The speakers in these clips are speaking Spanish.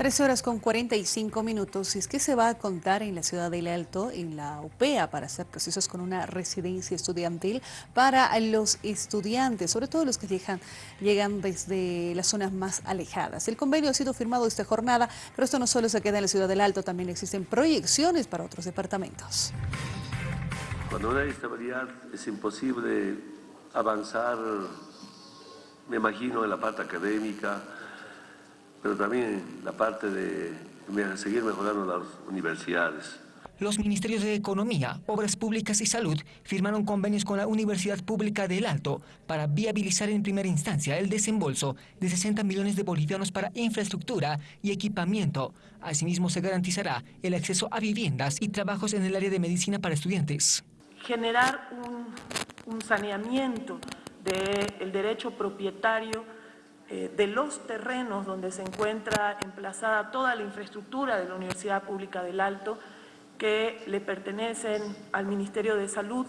13 horas con 45 minutos. Es que se va a contar en la ciudad del Alto, en la UPEA, para hacer procesos con una residencia estudiantil para los estudiantes, sobre todo los que llegan, llegan desde las zonas más alejadas. El convenio ha sido firmado esta jornada, pero esto no solo se queda en la ciudad del Alto, también existen proyecciones para otros departamentos. Cuando no hay estabilidad es imposible avanzar, me imagino, en la parte académica, pero también la parte de seguir mejorando las universidades. Los ministerios de Economía, Obras Públicas y Salud firmaron convenios con la Universidad Pública del Alto para viabilizar en primera instancia el desembolso de 60 millones de bolivianos para infraestructura y equipamiento. Asimismo, se garantizará el acceso a viviendas y trabajos en el área de medicina para estudiantes. Generar un, saneamiento del derecho propietario eh, de los terrenos donde se encuentra emplazada toda la infraestructura de la Universidad Pública del Alto, que le pertenecen al Ministerio de Salud,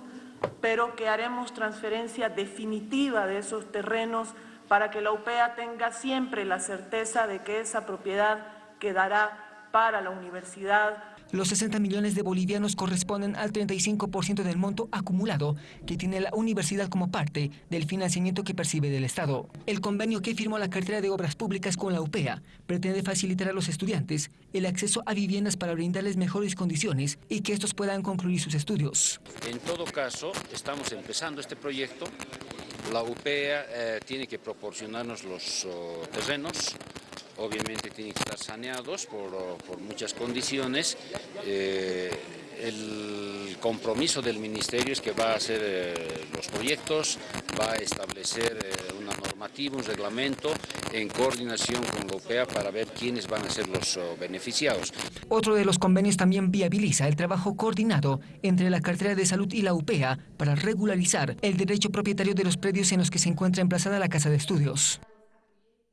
pero que haremos transferencia definitiva de esos terrenos para que la UPEA tenga siempre la certeza de que esa propiedad quedará para la universidad los 60 millones de bolivianos corresponden al 35% del monto acumulado que tiene la universidad como parte del financiamiento que percibe del Estado. El convenio que firmó la cartera de obras públicas con la UPEA pretende facilitar a los estudiantes el acceso a viviendas para brindarles mejores condiciones y que estos puedan concluir sus estudios. En todo caso, estamos empezando este proyecto. La UPEA eh, tiene que proporcionarnos los oh, terrenos obviamente tienen que estar saneados por, muchas condiciones. Eh, el compromiso del Ministerio es que va a hacer eh, los proyectos, va a establecer eh, una normativa, un reglamento en coordinación con la UPEA para ver quiénes van a ser los oh, beneficiados. Otro de los convenios también viabiliza el trabajo coordinado entre la cartera de salud y la UPEA para regularizar el derecho propietario de los predios en los que se encuentra emplazada la casa de estudios.